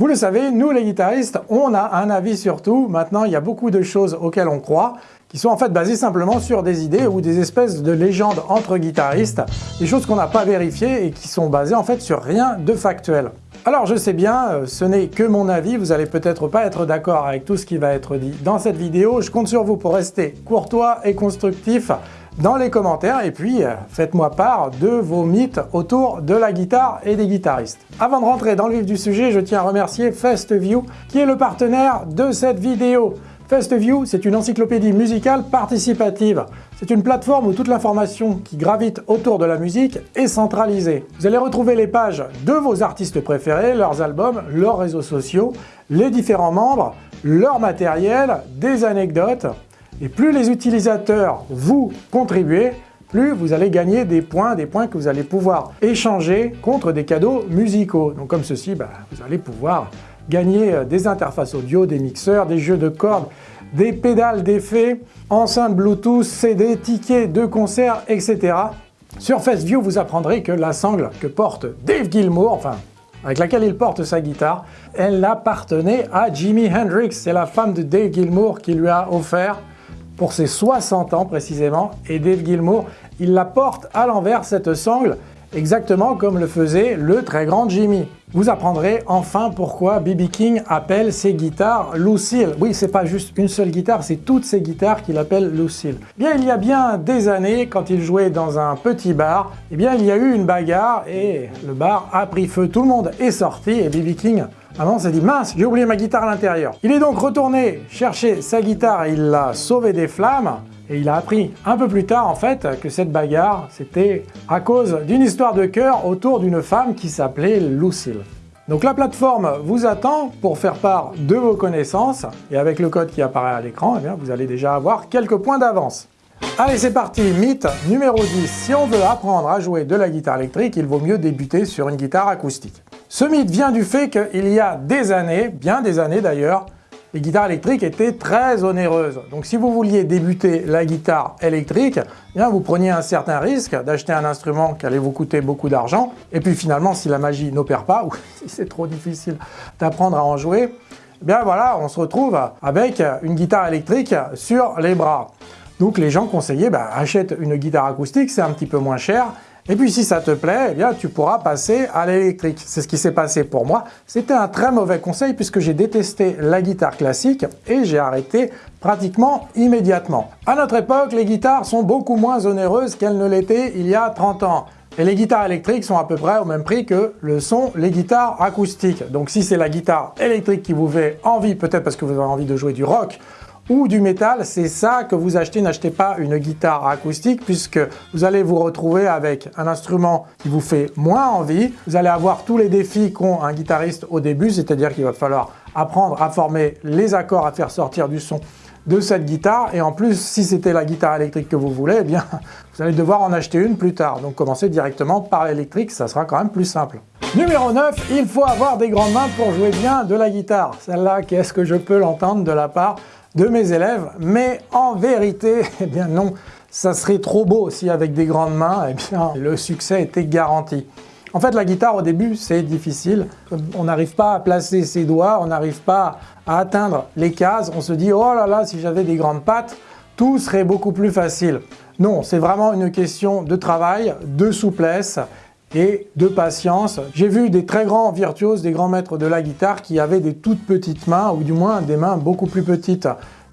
Vous le savez, nous les guitaristes, on a un avis sur tout. Maintenant, il y a beaucoup de choses auxquelles on croit qui sont en fait basées simplement sur des idées ou des espèces de légendes entre guitaristes, des choses qu'on n'a pas vérifiées et qui sont basées en fait sur rien de factuel. Alors je sais bien, euh, ce n'est que mon avis, vous allez peut-être pas être d'accord avec tout ce qui va être dit dans cette vidéo, je compte sur vous pour rester courtois et constructif dans les commentaires et puis euh, faites-moi part de vos mythes autour de la guitare et des guitaristes. Avant de rentrer dans le vif du sujet, je tiens à remercier FestView qui est le partenaire de cette vidéo. FestView, c'est une encyclopédie musicale participative. C'est une plateforme où toute l'information qui gravite autour de la musique est centralisée. Vous allez retrouver les pages de vos artistes préférés, leurs albums, leurs réseaux sociaux, les différents membres, leur matériel, des anecdotes, et plus les utilisateurs vous contribuez, plus vous allez gagner des points, des points que vous allez pouvoir échanger contre des cadeaux musicaux. Donc comme ceci, bah, vous allez pouvoir gagner euh, des interfaces audio, des mixeurs, des jeux de cordes, des pédales d'effet, enceintes Bluetooth, CD, tickets de concert, etc. Sur FastView, vous apprendrez que la sangle que porte Dave Gilmour, enfin avec laquelle il porte sa guitare, elle appartenait à Jimi Hendrix. C'est la femme de Dave Gilmour qui lui a offert pour ses 60 ans précisément, et Dave Gilmour, il la porte à l'envers cette sangle, exactement comme le faisait le très grand Jimmy. Vous apprendrez enfin pourquoi B.B. King appelle ses guitares Lucille. Oui, c'est pas juste une seule guitare, c'est toutes ces guitares qu'il appelle Lucille. Bien, il y a bien des années, quand il jouait dans un petit bar, eh bien, il y a eu une bagarre et le bar a pris feu. Tout le monde est sorti et B.B. King Maman s'est dit mince, j'ai oublié ma guitare à l'intérieur. Il est donc retourné chercher sa guitare et il l'a sauvée des flammes. Et il a appris un peu plus tard en fait que cette bagarre c'était à cause d'une histoire de cœur autour d'une femme qui s'appelait Lucille. Donc la plateforme vous attend pour faire part de vos connaissances et avec le code qui apparaît à l'écran, eh vous allez déjà avoir quelques points d'avance. Allez c'est parti, mythe numéro 10. Si on veut apprendre à jouer de la guitare électrique, il vaut mieux débuter sur une guitare acoustique. Ce mythe vient du fait qu'il y a des années, bien des années d'ailleurs, les guitares électriques étaient très onéreuses. Donc si vous vouliez débuter la guitare électrique, eh bien vous preniez un certain risque d'acheter un instrument qui allait vous coûter beaucoup d'argent. Et puis finalement, si la magie n'opère pas, ou si c'est trop difficile d'apprendre à en jouer, eh bien voilà, on se retrouve avec une guitare électrique sur les bras. Donc les gens conseillaient, bah, achète une guitare acoustique, c'est un petit peu moins cher, et puis si ça te plaît, eh bien tu pourras passer à l'électrique. C'est ce qui s'est passé pour moi. C'était un très mauvais conseil puisque j'ai détesté la guitare classique et j'ai arrêté pratiquement immédiatement. À notre époque, les guitares sont beaucoup moins onéreuses qu'elles ne l'étaient il y a 30 ans. Et les guitares électriques sont à peu près au même prix que le sont les guitares acoustiques. Donc si c'est la guitare électrique qui vous fait envie, peut-être parce que vous avez envie de jouer du rock ou du métal, c'est ça que vous achetez. N'achetez pas une guitare acoustique puisque vous allez vous retrouver avec un instrument qui vous fait moins envie. Vous allez avoir tous les défis qu'ont un guitariste au début, c'est-à-dire qu'il va falloir apprendre à former les accords, à faire sortir du son de cette guitare et en plus si c'était la guitare électrique que vous voulez, eh bien vous allez devoir en acheter une plus tard. Donc commencez directement par l'électrique, ça sera quand même plus simple. Numéro 9, il faut avoir des grandes mains pour jouer bien de la guitare. Celle-là, qu'est-ce que je peux l'entendre de la part de mes élèves, mais en vérité, eh bien non, ça serait trop beau si avec des grandes mains, eh bien le succès était garanti. En fait, la guitare au début, c'est difficile. On n'arrive pas à placer ses doigts, on n'arrive pas à atteindre les cases. On se dit, oh là là, si j'avais des grandes pattes, tout serait beaucoup plus facile. Non, c'est vraiment une question de travail, de souplesse et de patience. J'ai vu des très grands virtuoses, des grands maîtres de la guitare qui avaient des toutes petites mains, ou du moins des mains beaucoup plus petites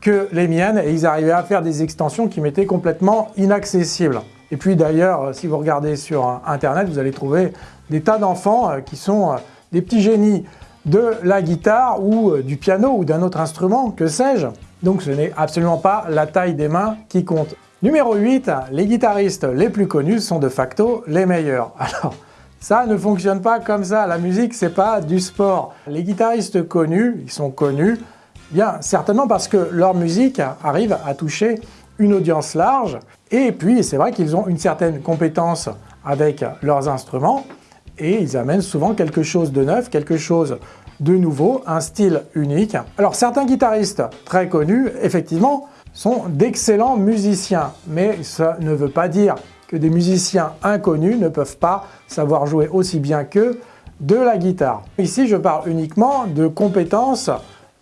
que les miennes, et ils arrivaient à faire des extensions qui m'étaient complètement inaccessibles. Et puis d'ailleurs, si vous regardez sur internet, vous allez trouver des tas d'enfants euh, qui sont euh, des petits génies de la guitare ou euh, du piano ou d'un autre instrument, que sais-je. Donc ce n'est absolument pas la taille des mains qui compte. Numéro 8, les guitaristes les plus connus sont de facto les meilleurs. Alors, ça ne fonctionne pas comme ça, la musique c'est pas du sport. Les guitaristes connus, ils sont connus, bien certainement parce que leur musique arrive à toucher une audience large, et puis c'est vrai qu'ils ont une certaine compétence avec leurs instruments, et ils amènent souvent quelque chose de neuf, quelque chose de nouveau, un style unique. Alors certains guitaristes très connus, effectivement, sont d'excellents musiciens, mais ça ne veut pas dire que des musiciens inconnus ne peuvent pas savoir jouer aussi bien qu'eux de la guitare. Ici, je parle uniquement de compétences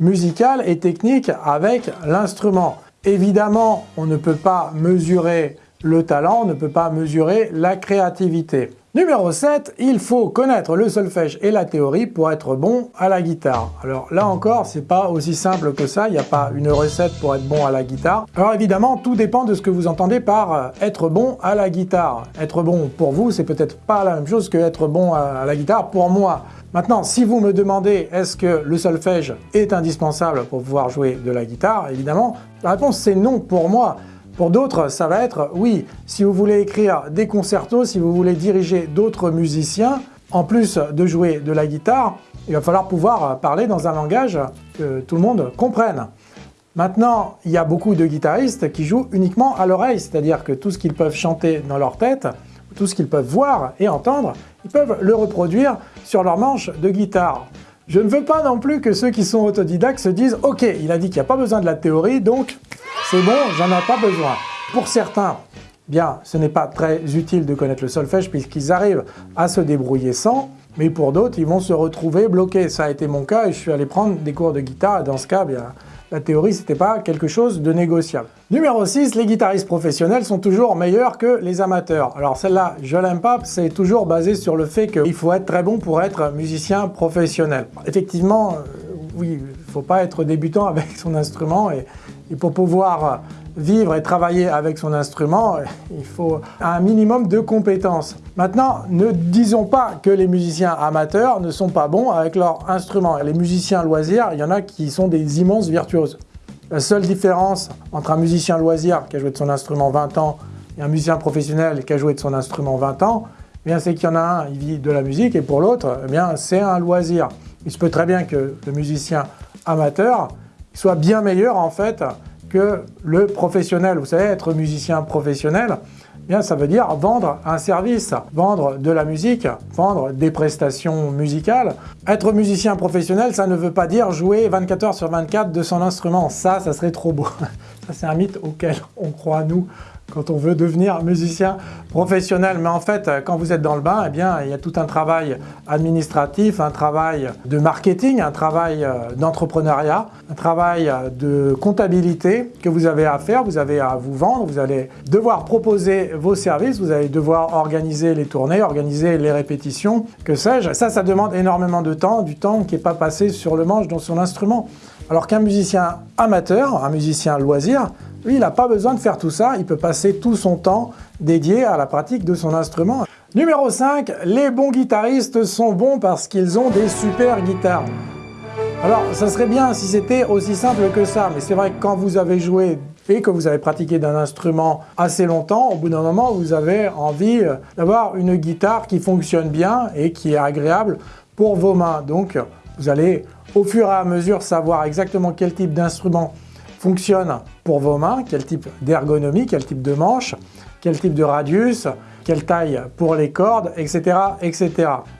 musicales et techniques avec l'instrument. Évidemment, on ne peut pas mesurer le talent, on ne peut pas mesurer la créativité. Numéro 7, il faut connaître le solfège et la théorie pour être bon à la guitare. Alors là encore, c'est pas aussi simple que ça, il n'y a pas une recette pour être bon à la guitare. Alors évidemment, tout dépend de ce que vous entendez par euh, être bon à la guitare. Être bon pour vous, c'est peut-être pas la même chose que être bon à la guitare pour moi. Maintenant, si vous me demandez est-ce que le solfège est indispensable pour pouvoir jouer de la guitare, évidemment, la réponse c'est non pour moi. Pour d'autres, ça va être oui, si vous voulez écrire des concertos, si vous voulez diriger d'autres musiciens, en plus de jouer de la guitare, il va falloir pouvoir parler dans un langage que tout le monde comprenne. Maintenant, il y a beaucoup de guitaristes qui jouent uniquement à l'oreille, c'est-à-dire que tout ce qu'ils peuvent chanter dans leur tête, tout ce qu'ils peuvent voir et entendre, ils peuvent le reproduire sur leur manche de guitare. Je ne veux pas non plus que ceux qui sont autodidactes se disent « Ok, il a dit qu'il n'y a pas besoin de la théorie, donc c'est bon, j'en ai pas besoin. Pour certains, bien, ce n'est pas très utile de connaître le solfège puisqu'ils arrivent à se débrouiller sans, mais pour d'autres, ils vont se retrouver bloqués. Ça a été mon cas et je suis allé prendre des cours de guitare dans ce cas, bien, la théorie, c'était pas quelque chose de négociable. Numéro 6, les guitaristes professionnels sont toujours meilleurs que les amateurs. Alors celle-là, je l'aime pas, c'est toujours basé sur le fait qu'il faut être très bon pour être musicien professionnel. Effectivement, euh, oui, il ne faut pas être débutant avec son instrument et pour pouvoir vivre et travailler avec son instrument, il faut un minimum de compétences. Maintenant, ne disons pas que les musiciens amateurs ne sont pas bons avec leur instrument. Les musiciens loisirs, il y en a qui sont des immenses virtuoses. La seule différence entre un musicien loisir qui a joué de son instrument 20 ans et un musicien professionnel qui a joué de son instrument 20 ans, eh c'est qu'il y en a un, il vit de la musique, et pour l'autre, eh c'est un loisir. Il se peut très bien que le musicien amateur soit bien meilleur en fait que le professionnel. Vous savez, être musicien professionnel, eh bien ça veut dire vendre un service, vendre de la musique, vendre des prestations musicales. Être musicien professionnel, ça ne veut pas dire jouer 24 heures sur 24 de son instrument. Ça, ça serait trop beau. C'est un mythe auquel on croit, nous, quand on veut devenir musicien professionnel. Mais en fait, quand vous êtes dans le bain, eh bien, il y a tout un travail administratif, un travail de marketing, un travail euh, d'entrepreneuriat, un travail euh, de comptabilité que vous avez à faire. Vous avez à vous vendre, vous allez devoir proposer vos services, vous allez devoir organiser les tournées, organiser les répétitions, que sais-je. Ça, ça demande énormément de temps, du temps qui n'est pas passé sur le manche dans son instrument. Alors qu'un musicien amateur, un musicien loisir, lui, il n'a pas besoin de faire tout ça, il peut passer tout son temps dédié à la pratique de son instrument. Numéro 5, les bons guitaristes sont bons parce qu'ils ont des super guitares. Alors, ça serait bien si c'était aussi simple que ça, mais c'est vrai que quand vous avez joué et que vous avez pratiqué d'un instrument assez longtemps, au bout d'un moment, vous avez envie d'avoir une guitare qui fonctionne bien et qui est agréable pour vos mains. Donc, vous allez au fur et à mesure savoir exactement quel type d'instrument fonctionne pour vos mains, quel type d'ergonomie, quel type de manche, quel type de radius, quelle taille pour les cordes, etc. etc.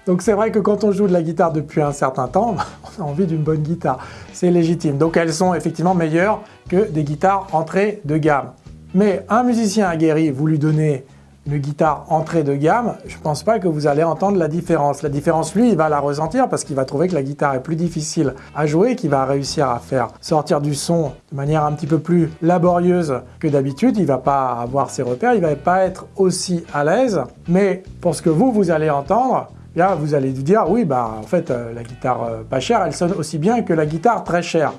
Donc c'est vrai que quand on joue de la guitare depuis un certain temps, on a envie d'une bonne guitare, c'est légitime. Donc elles sont effectivement meilleures que des guitares entrées de gamme. Mais un musicien aguerri, vous lui donnez une guitare entrée de gamme, je ne pense pas que vous allez entendre la différence. La différence, lui, il va la ressentir parce qu'il va trouver que la guitare est plus difficile à jouer, qu'il va réussir à faire sortir du son de manière un petit peu plus laborieuse que d'habitude. Il va pas avoir ses repères, il va pas être aussi à l'aise. Mais pour ce que vous, vous allez entendre, Là, vous allez vous dire, oui, bah, en fait, euh, la guitare euh, pas chère, elle sonne aussi bien que la guitare très chère.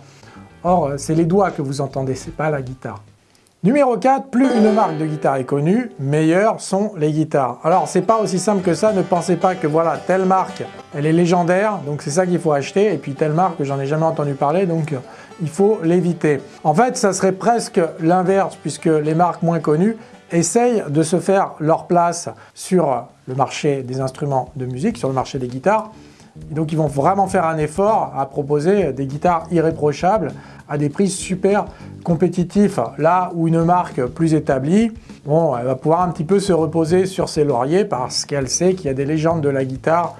Or, euh, c'est les doigts que vous entendez, c'est pas la guitare. Numéro 4, plus une marque de guitare est connue, meilleures sont les guitares. Alors c'est pas aussi simple que ça, ne pensez pas que voilà, telle marque, elle est légendaire, donc c'est ça qu'il faut acheter, et puis telle marque, j'en ai jamais entendu parler, donc euh, il faut l'éviter. En fait, ça serait presque l'inverse, puisque les marques moins connues essayent de se faire leur place sur le marché des instruments de musique, sur le marché des guitares, donc ils vont vraiment faire un effort à proposer des guitares irréprochables à des prix super compétitifs. Là où une marque plus établie, bon, elle va pouvoir un petit peu se reposer sur ses lauriers parce qu'elle sait qu'il y a des légendes de la guitare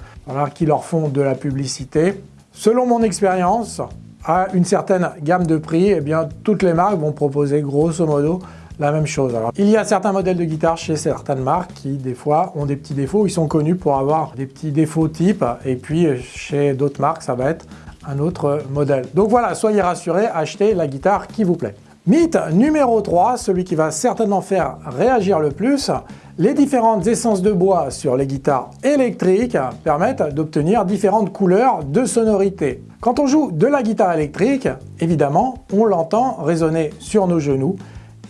qui leur font de la publicité. Selon mon expérience, à une certaine gamme de prix, eh bien, toutes les marques vont proposer grosso modo la même chose. Il y a certains modèles de guitare chez certaines marques qui, des fois, ont des petits défauts. Ils sont connus pour avoir des petits défauts type. Et puis, chez d'autres marques, ça va être un autre modèle. Donc voilà, soyez rassurés, achetez la guitare qui vous plaît. Mythe numéro 3, celui qui va certainement faire réagir le plus, les différentes essences de bois sur les guitares électriques permettent d'obtenir différentes couleurs de sonorité. Quand on joue de la guitare électrique, évidemment, on l'entend résonner sur nos genoux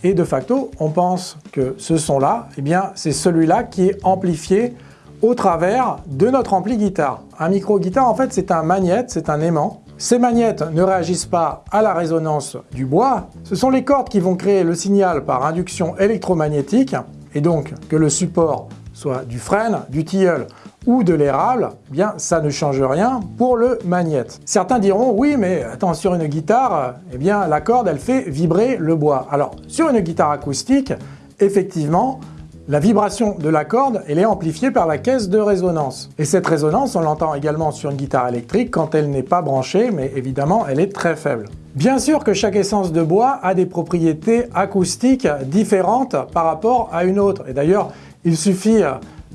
et de facto, on pense que ce son-là, eh bien, c'est celui-là qui est amplifié au travers de notre ampli guitare. Un micro guitare, en fait, c'est un magnète, c'est un aimant. Ces magnettes ne réagissent pas à la résonance du bois. Ce sont les cordes qui vont créer le signal par induction électromagnétique et donc que le support soit du frêne, du tilleul ou de l'érable, bien ça ne change rien pour le magnète. Certains diront oui mais attends sur une guitare, eh bien la corde elle fait vibrer le bois. Alors sur une guitare acoustique, effectivement la vibration de la corde, elle est amplifiée par la caisse de résonance. Et cette résonance, on l'entend également sur une guitare électrique quand elle n'est pas branchée, mais évidemment, elle est très faible. Bien sûr que chaque essence de bois a des propriétés acoustiques différentes par rapport à une autre. Et d'ailleurs, il suffit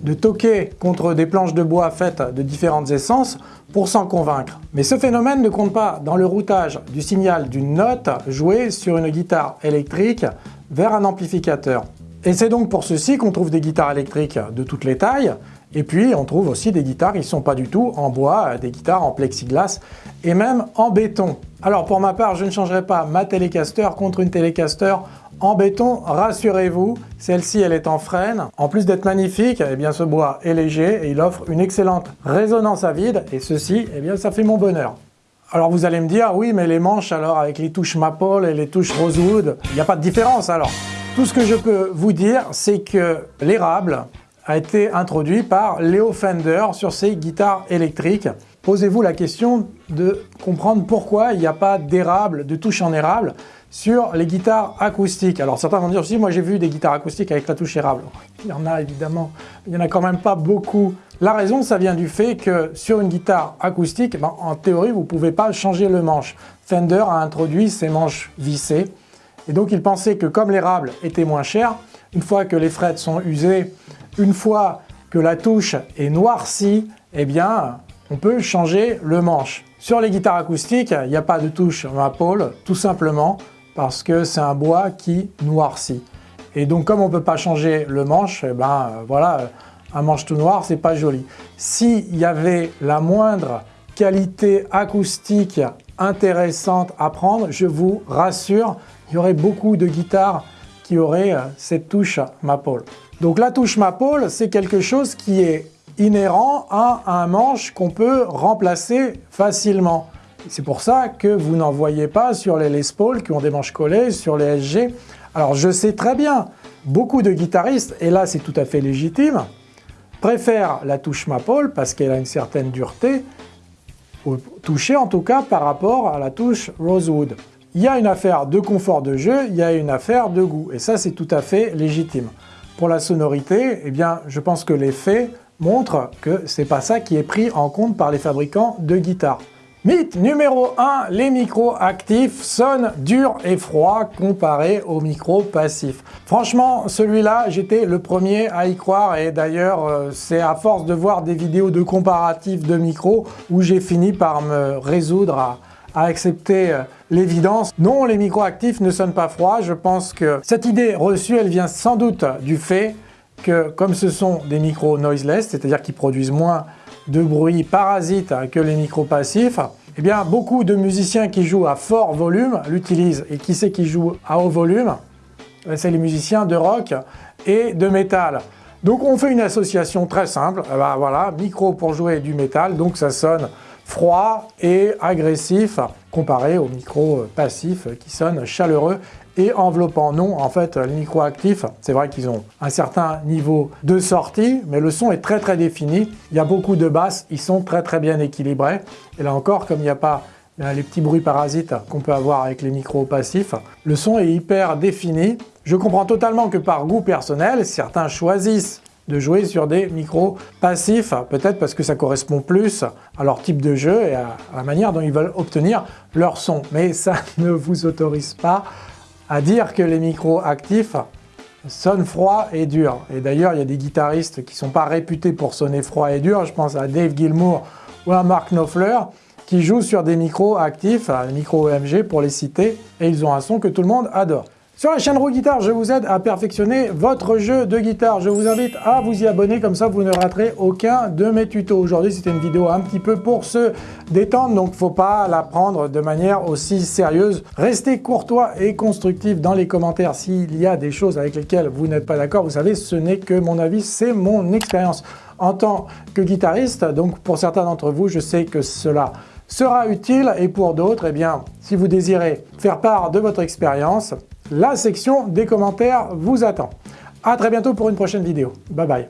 de toquer contre des planches de bois faites de différentes essences pour s'en convaincre. Mais ce phénomène ne compte pas dans le routage du signal d'une note jouée sur une guitare électrique vers un amplificateur. Et c'est donc pour ceci qu'on trouve des guitares électriques de toutes les tailles, et puis on trouve aussi des guitares qui ne sont pas du tout en bois, des guitares en plexiglas et même en béton. Alors pour ma part, je ne changerai pas ma Telecaster contre une Telecaster en béton, rassurez-vous, celle-ci elle est en frêne. En plus d'être magnifique, eh bien ce bois est léger et il offre une excellente résonance à vide et ceci, eh bien ça fait mon bonheur. Alors vous allez me dire, oui mais les manches alors avec les touches Maple et les touches Rosewood, il n'y a pas de différence alors tout ce que je peux vous dire, c'est que l'érable a été introduit par Leo Fender sur ses guitares électriques. Posez-vous la question de comprendre pourquoi il n'y a pas d'érable, de touche en érable sur les guitares acoustiques. Alors certains vont dire aussi, moi j'ai vu des guitares acoustiques avec la touche érable. Il y en a évidemment, il n'y en a quand même pas beaucoup. La raison, ça vient du fait que sur une guitare acoustique, ben, en théorie, vous ne pouvez pas changer le manche. Fender a introduit ces manches vissées et donc il pensait que comme l'érable était moins cher, une fois que les frettes sont usées, une fois que la touche est noircie, eh bien on peut changer le manche. Sur les guitares acoustiques, il n'y a pas de touche maple, tout simplement parce que c'est un bois qui noircit. Et donc comme on ne peut pas changer le manche, eh ben voilà, un manche tout noir, c'est pas joli. S'il y avait la moindre qualité acoustique intéressante à prendre, je vous rassure, il y aurait beaucoup de guitares qui auraient euh, cette touche Maple. Donc la touche Maple, c'est quelque chose qui est inhérent à un manche qu'on peut remplacer facilement. C'est pour ça que vous n'en voyez pas sur les Les Paul qui ont des manches collées, sur les SG. Alors je sais très bien, beaucoup de guitaristes, et là c'est tout à fait légitime, préfèrent la touche Maple parce qu'elle a une certaine dureté, au toucher en tout cas par rapport à la touche Rosewood. Il y a une affaire de confort de jeu, il y a une affaire de goût, et ça c'est tout à fait légitime. Pour la sonorité, eh bien, je pense que les faits montrent que c'est pas ça qui est pris en compte par les fabricants de guitares. Mythe numéro 1, les micros actifs sonnent dur et froid comparé aux micros passifs. Franchement, celui-là, j'étais le premier à y croire et d'ailleurs, euh, c'est à force de voir des vidéos de comparatifs de micros où j'ai fini par me résoudre à, accepter euh, l'évidence. Non, les microactifs ne sonnent pas froid. Je pense que cette idée reçue, elle vient sans doute du fait que comme ce sont des micros noiseless, c'est-à-dire qui produisent moins de bruit parasite que les micros passifs, eh bien beaucoup de musiciens qui jouent à fort volume l'utilisent. Et qui c'est qui joue à haut volume? Eh C'est les musiciens de rock et de métal. Donc on fait une association très simple, eh ben, voilà, micro pour jouer du métal, donc ça sonne froid et agressif comparé aux micros passifs qui sonnent chaleureux et enveloppant. Non, en fait, les micros actifs, c'est vrai qu'ils ont un certain niveau de sortie, mais le son est très très défini. Il y a beaucoup de basses, ils sont très très bien équilibrés. Et là encore, comme il n'y a pas les petits bruits parasites qu'on peut avoir avec les micros passifs, le son est hyper défini. Je comprends totalement que par goût personnel, certains choisissent de jouer sur des micros passifs, peut-être parce que ça correspond plus à leur type de jeu et à la manière dont ils veulent obtenir leur son. Mais ça ne vous autorise pas à dire que les micros actifs sonnent froid et dur. Et d'ailleurs, il y a des guitaristes qui ne sont pas réputés pour sonner froid et dur. Je pense à Dave Gilmour ou à Mark Knopfler qui jouent sur des micros actifs, les micros EMG pour les citer, et ils ont un son que tout le monde adore. Sur la chaîne Roux Guitare, je vous aide à perfectionner votre jeu de guitare. Je vous invite à vous y abonner, comme ça vous ne raterez aucun de mes tutos. Aujourd'hui, c'était une vidéo un petit peu pour se détendre, donc faut pas la prendre de manière aussi sérieuse. Restez courtois et constructif dans les commentaires s'il y a des choses avec lesquelles vous n'êtes pas d'accord. Vous savez, ce n'est que mon avis, c'est mon expérience en tant que guitariste. Donc pour certains d'entre vous, je sais que cela sera utile et pour d'autres, eh bien, si vous désirez faire part de votre expérience, la section des commentaires vous attend. A très bientôt pour une prochaine vidéo. Bye bye.